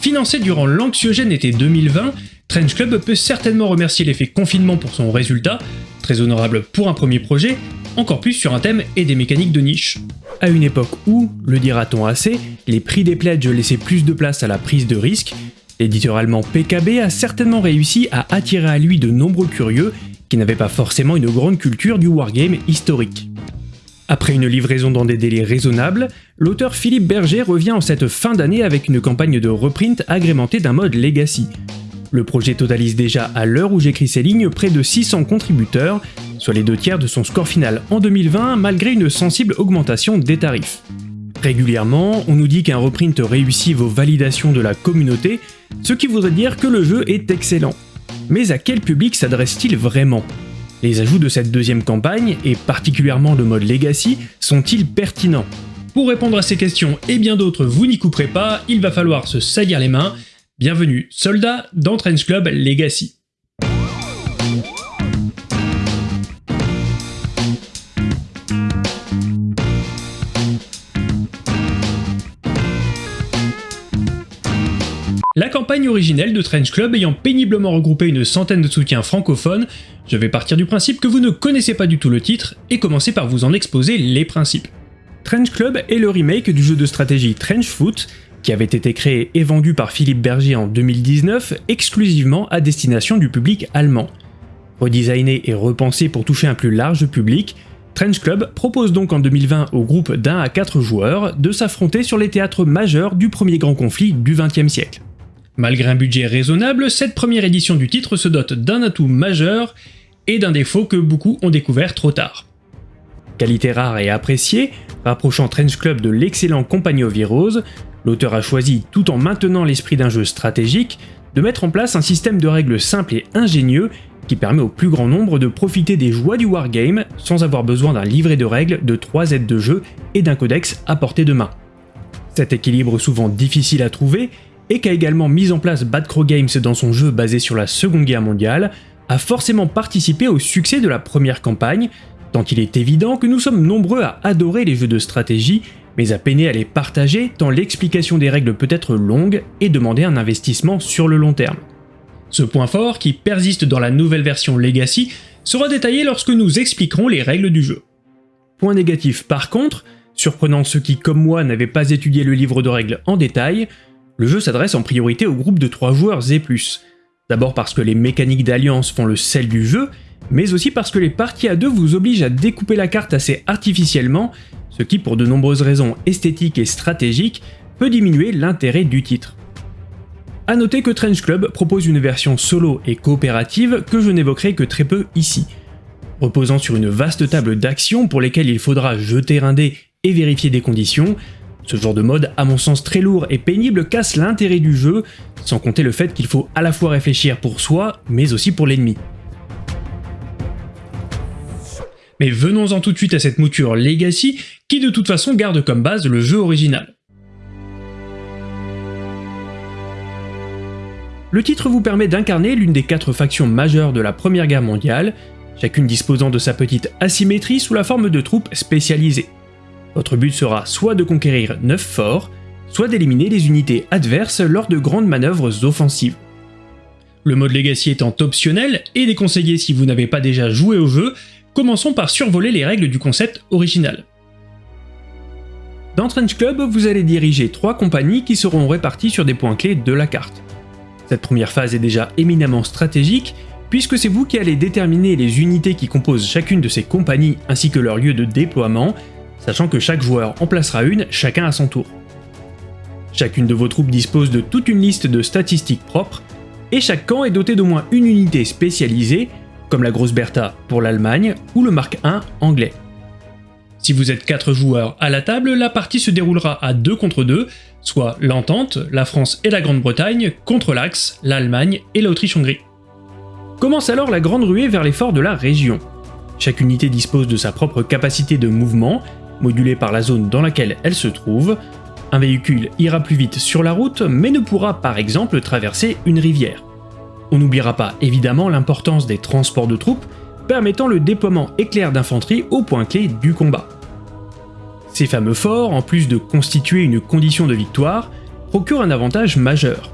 Financé durant l'anxiogène été 2020, Trench Club peut certainement remercier l'effet confinement pour son résultat, très honorable pour un premier projet, encore plus sur un thème et des mécaniques de niche. À une époque où, le dira-t-on assez, les prix des pledges laissaient plus de place à la prise de risque, l'éditeur allemand PKB a certainement réussi à attirer à lui de nombreux curieux qui n'avaient pas forcément une grande culture du wargame historique. Après une livraison dans des délais raisonnables, l'auteur Philippe Berger revient en cette fin d'année avec une campagne de reprint agrémentée d'un mode Legacy. Le projet totalise déjà à l'heure où j'écris ces lignes près de 600 contributeurs, soit les deux tiers de son score final en 2020 malgré une sensible augmentation des tarifs. Régulièrement, on nous dit qu'un reprint réussit vos validations de la communauté, ce qui voudrait dire que le jeu est excellent. Mais à quel public s'adresse-t-il vraiment? Les ajouts de cette deuxième campagne, et particulièrement le mode Legacy, sont-ils pertinents? Pour répondre à ces questions et bien d'autres, vous n'y couperez pas, il va falloir se salir les mains. Bienvenue, soldats, dans Club Legacy. La campagne originelle de Trench Club ayant péniblement regroupé une centaine de soutiens francophones, je vais partir du principe que vous ne connaissez pas du tout le titre et commencer par vous en exposer les principes. Trench Club est le remake du jeu de stratégie Trench Foot, qui avait été créé et vendu par Philippe Berger en 2019 exclusivement à destination du public allemand. Redesigné et repensé pour toucher un plus large public, Trench Club propose donc en 2020 au groupe d'un à quatre joueurs de s'affronter sur les théâtres majeurs du premier grand conflit du XXe siècle. Malgré un budget raisonnable, cette première édition du titre se dote d'un atout majeur et d'un défaut que beaucoup ont découvert trop tard. Qualité rare et appréciée, rapprochant Trench Club de l'excellent Compagnie Heroes, l'auteur a choisi, tout en maintenant l'esprit d'un jeu stratégique, de mettre en place un système de règles simple et ingénieux qui permet au plus grand nombre de profiter des joies du wargame sans avoir besoin d'un livret de règles, de 3 aides de jeu et d'un codex à portée de main. Cet équilibre souvent difficile à trouver et qu'a également mis en place Bad Crow Games dans son jeu basé sur la Seconde Guerre mondiale, a forcément participé au succès de la première campagne, tant il est évident que nous sommes nombreux à adorer les jeux de stratégie, mais à peiner à les partager tant l'explication des règles peut être longue et demander un investissement sur le long terme. Ce point fort, qui persiste dans la nouvelle version Legacy, sera détaillé lorsque nous expliquerons les règles du jeu. Point négatif par contre, surprenant ceux qui comme moi n'avaient pas étudié le livre de règles en détail, le jeu s'adresse en priorité au groupe de 3 joueurs et plus. D'abord parce que les mécaniques d'alliance font le sel du jeu, mais aussi parce que les parties à deux vous obligent à découper la carte assez artificiellement, ce qui pour de nombreuses raisons esthétiques et stratégiques peut diminuer l'intérêt du titre. A noter que Trench Club propose une version solo et coopérative que je n'évoquerai que très peu ici. Reposant sur une vaste table d'actions pour lesquelles il faudra jeter un dé et vérifier des conditions, ce genre de mode, à mon sens très lourd et pénible, casse l'intérêt du jeu, sans compter le fait qu'il faut à la fois réfléchir pour soi, mais aussi pour l'ennemi. Mais venons-en tout de suite à cette mouture Legacy, qui de toute façon garde comme base le jeu original. Le titre vous permet d'incarner l'une des quatre factions majeures de la Première Guerre mondiale, chacune disposant de sa petite asymétrie sous la forme de troupes spécialisées. Votre but sera soit de conquérir 9 forts, soit d'éliminer les unités adverses lors de grandes manœuvres offensives. Le mode Legacy étant optionnel et déconseillé si vous n'avez pas déjà joué au jeu, commençons par survoler les règles du concept original. Dans Trench Club, vous allez diriger trois compagnies qui seront réparties sur des points clés de la carte. Cette première phase est déjà éminemment stratégique, puisque c'est vous qui allez déterminer les unités qui composent chacune de ces compagnies ainsi que leur lieu de déploiement, sachant que chaque joueur en placera une, chacun à son tour. Chacune de vos troupes dispose de toute une liste de statistiques propres, et chaque camp est doté d'au moins une unité spécialisée, comme la Grosse Bertha pour l'Allemagne ou le Mark I anglais. Si vous êtes 4 joueurs à la table, la partie se déroulera à 2 contre 2, soit l'Entente, la France et la Grande-Bretagne, contre l'Axe, l'Allemagne et l'Autriche-Hongrie. Commence alors la grande ruée vers les forts de la région. Chaque unité dispose de sa propre capacité de mouvement, modulée par la zone dans laquelle elle se trouve. Un véhicule ira plus vite sur la route, mais ne pourra par exemple traverser une rivière. On n'oubliera pas évidemment l'importance des transports de troupes, permettant le déploiement éclair d'infanterie au point clé du combat. Ces fameux forts, en plus de constituer une condition de victoire, procure un avantage majeur.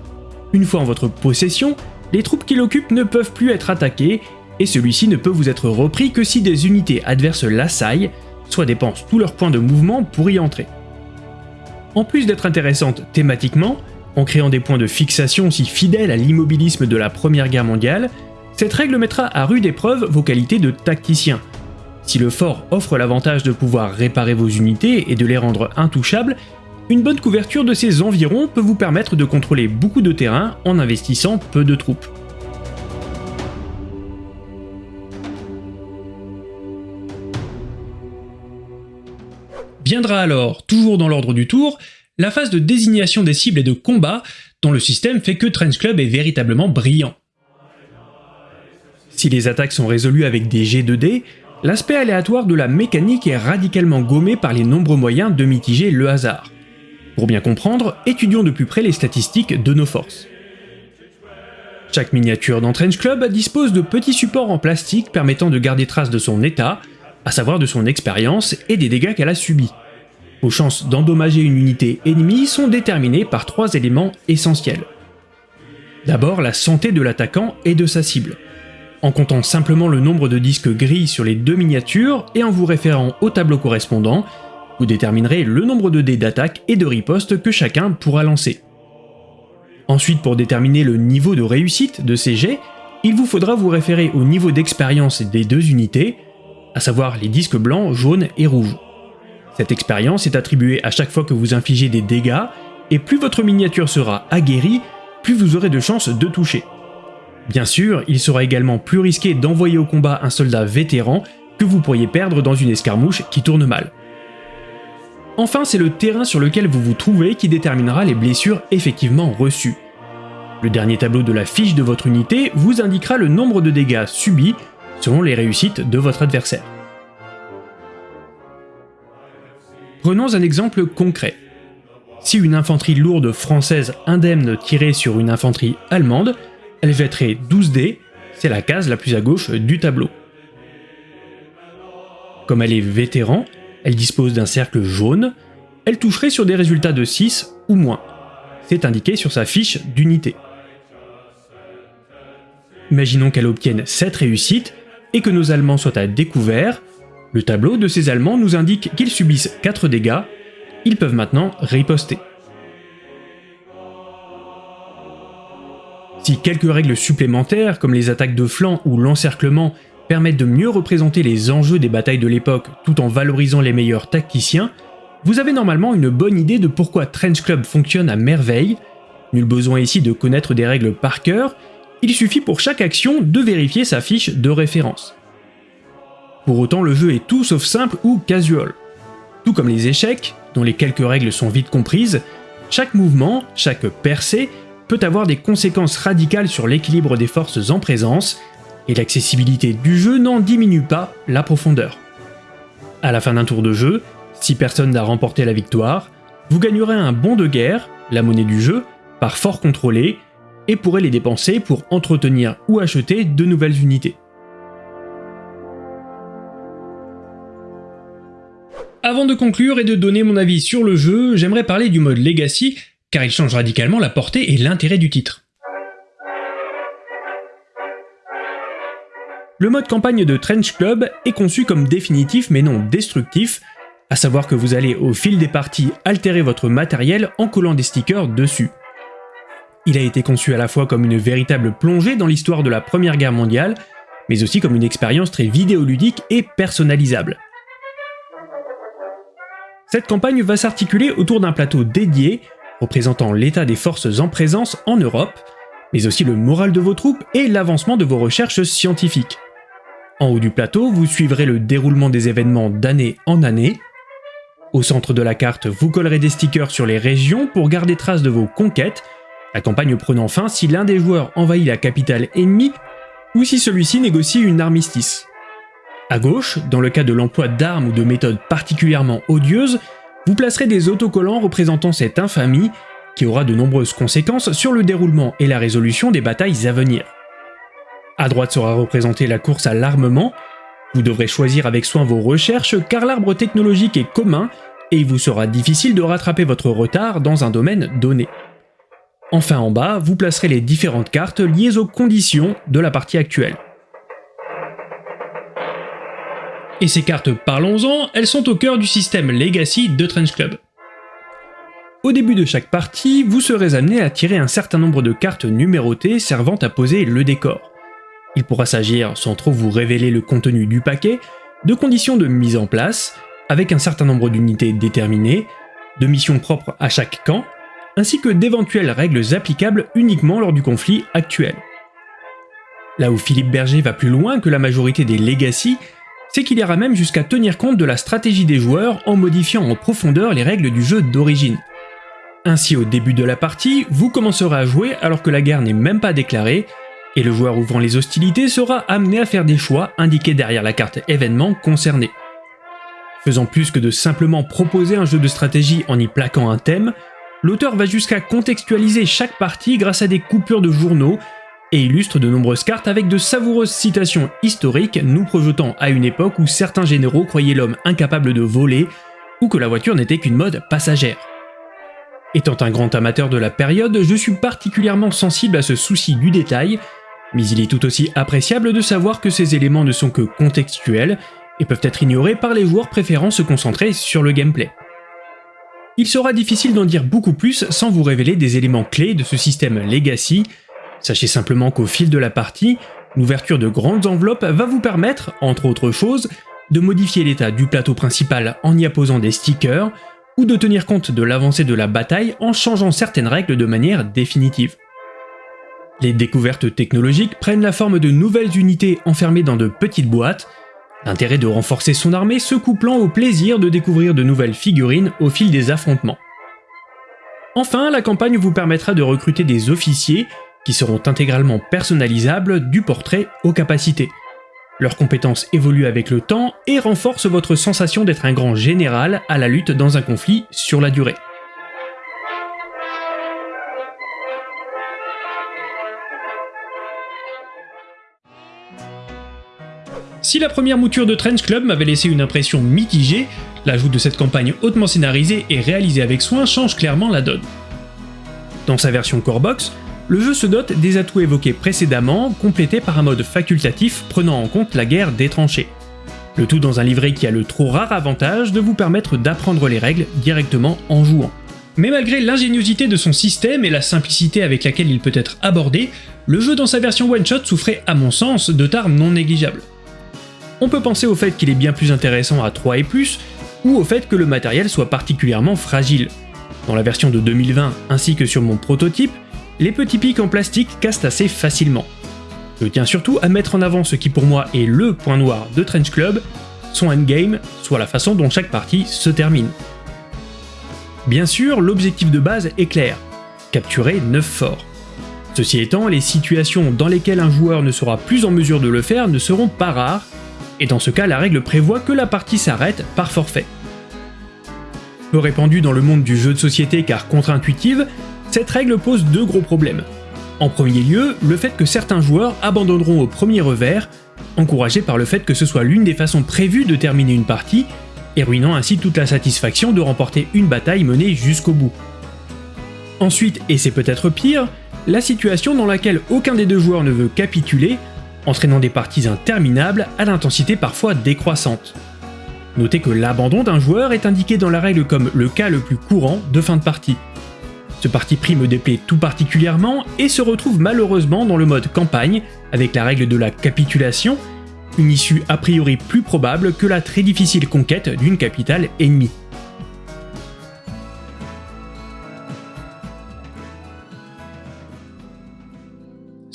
Une fois en votre possession, les troupes qui l'occupent ne peuvent plus être attaquées, et celui-ci ne peut vous être repris que si des unités adverses l'assaillent, soit dépensent tous leurs points de mouvement pour y entrer. En plus d'être intéressante thématiquement, en créant des points de fixation si fidèles à l'immobilisme de la Première Guerre mondiale, cette règle mettra à rude épreuve vos qualités de tacticien. Si le fort offre l'avantage de pouvoir réparer vos unités et de les rendre intouchables, une bonne couverture de ses environs peut vous permettre de contrôler beaucoup de terrain en investissant peu de troupes. Viendra alors, toujours dans l'ordre du tour, la phase de désignation des cibles et de combat, dont le système fait que Trench Club est véritablement brillant. Si les attaques sont résolues avec des G2D, l'aspect aléatoire de la mécanique est radicalement gommé par les nombreux moyens de mitiger le hasard. Pour bien comprendre, étudions de plus près les statistiques de nos forces. Chaque miniature dans Trench Club dispose de petits supports en plastique permettant de garder trace de son état, à savoir de son expérience et des dégâts qu'elle a subis. Vos chances d'endommager une unité ennemie sont déterminées par trois éléments essentiels. D'abord, la santé de l'attaquant et de sa cible. En comptant simplement le nombre de disques gris sur les deux miniatures et en vous référant au tableau correspondant, vous déterminerez le nombre de dés d'attaque et de riposte que chacun pourra lancer. Ensuite, pour déterminer le niveau de réussite de ces jets, il vous faudra vous référer au niveau d'expérience des deux unités, à savoir les disques blancs, jaunes et rouges. Cette expérience est attribuée à chaque fois que vous infligez des dégâts, et plus votre miniature sera aguerrie, plus vous aurez de chances de toucher. Bien sûr, il sera également plus risqué d'envoyer au combat un soldat vétéran que vous pourriez perdre dans une escarmouche qui tourne mal. Enfin, c'est le terrain sur lequel vous vous trouvez qui déterminera les blessures effectivement reçues. Le dernier tableau de la fiche de votre unité vous indiquera le nombre de dégâts subis selon les réussites de votre adversaire. Prenons un exemple concret. Si une infanterie lourde française indemne tirait sur une infanterie allemande, elle jetterait 12 dés, c'est la case la plus à gauche du tableau. Comme elle est vétéran, elle dispose d'un cercle jaune, elle toucherait sur des résultats de 6 ou moins. C'est indiqué sur sa fiche d'unité. Imaginons qu'elle obtienne 7 réussites et que nos Allemands soient à découvert. Le tableau de ces Allemands nous indique qu'ils subissent 4 dégâts. Ils peuvent maintenant riposter. Si quelques règles supplémentaires, comme les attaques de flanc ou l'encerclement, permettent de mieux représenter les enjeux des batailles de l'époque tout en valorisant les meilleurs tacticiens, vous avez normalement une bonne idée de pourquoi Trench Club fonctionne à merveille. Nul besoin ici de connaître des règles par cœur, il suffit pour chaque action de vérifier sa fiche de référence. Pour autant, le jeu est tout sauf simple ou casual. Tout comme les échecs, dont les quelques règles sont vite comprises, chaque mouvement, chaque percée, peut avoir des conséquences radicales sur l'équilibre des forces en présence, et l'accessibilité du jeu n'en diminue pas la profondeur. À la fin d'un tour de jeu, si personne n'a remporté la victoire, vous gagnerez un bon de guerre, la monnaie du jeu, par fort contrôlé, et pourrez les dépenser pour entretenir ou acheter de nouvelles unités. Avant de conclure et de donner mon avis sur le jeu, j'aimerais parler du mode Legacy, car il change radicalement la portée et l'intérêt du titre. Le mode campagne de Trench Club est conçu comme définitif mais non destructif, à savoir que vous allez au fil des parties altérer votre matériel en collant des stickers dessus. Il a été conçu à la fois comme une véritable plongée dans l'histoire de la Première Guerre mondiale, mais aussi comme une expérience très vidéoludique et personnalisable. Cette campagne va s'articuler autour d'un plateau dédié, représentant l'état des forces en présence en Europe, mais aussi le moral de vos troupes et l'avancement de vos recherches scientifiques. En haut du plateau, vous suivrez le déroulement des événements d'année en année. Au centre de la carte, vous collerez des stickers sur les régions pour garder trace de vos conquêtes, la campagne prenant fin si l'un des joueurs envahit la capitale ennemie ou si celui-ci négocie une armistice. À gauche, dans le cas de l'emploi d'armes ou de méthodes particulièrement odieuses, vous placerez des autocollants représentant cette infamie qui aura de nombreuses conséquences sur le déroulement et la résolution des batailles à venir. À droite sera représentée la course à l'armement. Vous devrez choisir avec soin vos recherches car l'arbre technologique est commun et il vous sera difficile de rattraper votre retard dans un domaine donné. Enfin en bas, vous placerez les différentes cartes liées aux conditions de la partie actuelle. Et ces cartes, parlons-en, elles sont au cœur du système Legacy de Trench Club. Au début de chaque partie, vous serez amené à tirer un certain nombre de cartes numérotées servant à poser le décor. Il pourra s'agir, sans trop vous révéler le contenu du paquet, de conditions de mise en place, avec un certain nombre d'unités déterminées, de missions propres à chaque camp, ainsi que d'éventuelles règles applicables uniquement lors du conflit actuel. Là où Philippe Berger va plus loin que la majorité des Legacy, c'est qu'il ira même jusqu'à tenir compte de la stratégie des joueurs en modifiant en profondeur les règles du jeu d'origine. Ainsi au début de la partie, vous commencerez à jouer alors que la guerre n'est même pas déclarée, et le joueur ouvrant les hostilités sera amené à faire des choix indiqués derrière la carte événement concernée. Faisant plus que de simplement proposer un jeu de stratégie en y plaquant un thème, l'auteur va jusqu'à contextualiser chaque partie grâce à des coupures de journaux et illustre de nombreuses cartes avec de savoureuses citations historiques nous projetant à une époque où certains généraux croyaient l'homme incapable de voler ou que la voiture n'était qu'une mode passagère. Étant un grand amateur de la période, je suis particulièrement sensible à ce souci du détail, mais il est tout aussi appréciable de savoir que ces éléments ne sont que contextuels et peuvent être ignorés par les joueurs préférant se concentrer sur le gameplay. Il sera difficile d'en dire beaucoup plus sans vous révéler des éléments clés de ce système Legacy, Sachez simplement qu'au fil de la partie, l'ouverture de grandes enveloppes va vous permettre, entre autres choses, de modifier l'état du plateau principal en y apposant des stickers, ou de tenir compte de l'avancée de la bataille en changeant certaines règles de manière définitive. Les découvertes technologiques prennent la forme de nouvelles unités enfermées dans de petites boîtes, l'intérêt de renforcer son armée se couplant au plaisir de découvrir de nouvelles figurines au fil des affrontements. Enfin, la campagne vous permettra de recruter des officiers qui seront intégralement personnalisables du portrait aux capacités. Leurs compétences évoluent avec le temps et renforcent votre sensation d'être un grand général à la lutte dans un conflit sur la durée. Si la première mouture de Trench Club m'avait laissé une impression mitigée, l'ajout de cette campagne hautement scénarisée et réalisée avec soin change clairement la donne. Dans sa version Core Box, le jeu se dote des atouts évoqués précédemment, complétés par un mode facultatif prenant en compte la guerre des tranchées. Le tout dans un livret qui a le trop rare avantage de vous permettre d'apprendre les règles directement en jouant. Mais malgré l'ingéniosité de son système et la simplicité avec laquelle il peut être abordé, le jeu dans sa version one-shot souffrait à mon sens de tares non négligeables. On peut penser au fait qu'il est bien plus intéressant à 3 et plus, ou au fait que le matériel soit particulièrement fragile. Dans la version de 2020 ainsi que sur mon prototype, les petits pics en plastique cassent assez facilement. Je tiens surtout à mettre en avant ce qui pour moi est LE point noir de Trench Club, son endgame, soit la façon dont chaque partie se termine. Bien sûr, l'objectif de base est clair, capturer 9 forts. Ceci étant, les situations dans lesquelles un joueur ne sera plus en mesure de le faire ne seront pas rares, et dans ce cas la règle prévoit que la partie s'arrête par forfait. Peu répandue dans le monde du jeu de société car contre-intuitive, cette règle pose deux gros problèmes. En premier lieu, le fait que certains joueurs abandonneront au premier revers, encouragés par le fait que ce soit l'une des façons prévues de terminer une partie, et ruinant ainsi toute la satisfaction de remporter une bataille menée jusqu'au bout. Ensuite, et c'est peut-être pire, la situation dans laquelle aucun des deux joueurs ne veut capituler, entraînant des parties interminables à l'intensité parfois décroissante. Notez que l'abandon d'un joueur est indiqué dans la règle comme le cas le plus courant de fin de partie. Ce parti pris me déplaît tout particulièrement et se retrouve malheureusement dans le mode campagne, avec la règle de la capitulation, une issue a priori plus probable que la très difficile conquête d'une capitale ennemie.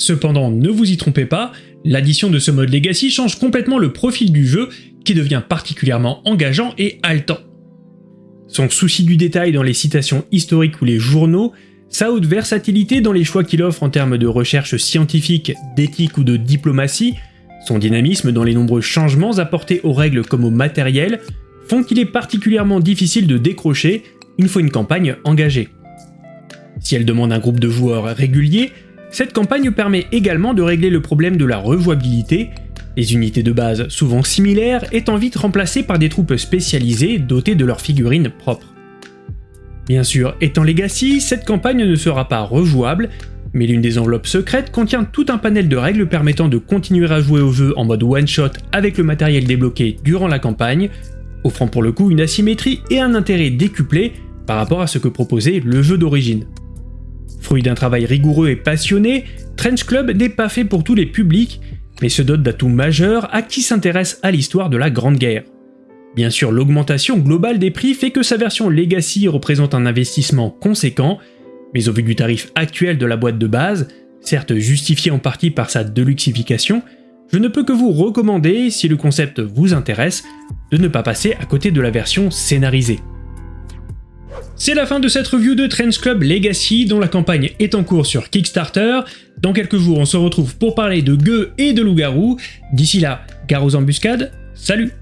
Cependant, ne vous y trompez pas, l'addition de ce mode Legacy change complètement le profil du jeu qui devient particulièrement engageant et haletant. Son souci du détail dans les citations historiques ou les journaux, sa haute versatilité dans les choix qu'il offre en termes de recherche scientifique, d'éthique ou de diplomatie, son dynamisme dans les nombreux changements apportés aux règles comme au matériel, font qu'il est particulièrement difficile de décrocher une fois une campagne engagée. Si elle demande un groupe de joueurs régulier, cette campagne permet également de régler le problème de la rejouabilité les unités de base, souvent similaires, étant vite remplacées par des troupes spécialisées dotées de leurs figurines propres. Bien sûr, étant Legacy, cette campagne ne sera pas rejouable, mais l'une des enveloppes secrètes contient tout un panel de règles permettant de continuer à jouer au jeu en mode one-shot avec le matériel débloqué durant la campagne, offrant pour le coup une asymétrie et un intérêt décuplé par rapport à ce que proposait le jeu d'origine. Fruit d'un travail rigoureux et passionné, Trench Club n'est pas fait pour tous les publics, mais se dote d'atouts majeurs à qui s'intéresse à l'histoire de la Grande Guerre. Bien sûr, l'augmentation globale des prix fait que sa version Legacy représente un investissement conséquent, mais au vu du tarif actuel de la boîte de base, certes justifié en partie par sa deluxification, je ne peux que vous recommander, si le concept vous intéresse, de ne pas passer à côté de la version scénarisée. C'est la fin de cette review de Trench Club Legacy dont la campagne est en cours sur Kickstarter. Dans quelques jours, on se retrouve pour parler de gueux et de loups-garous. D'ici là, gare aux embuscades, salut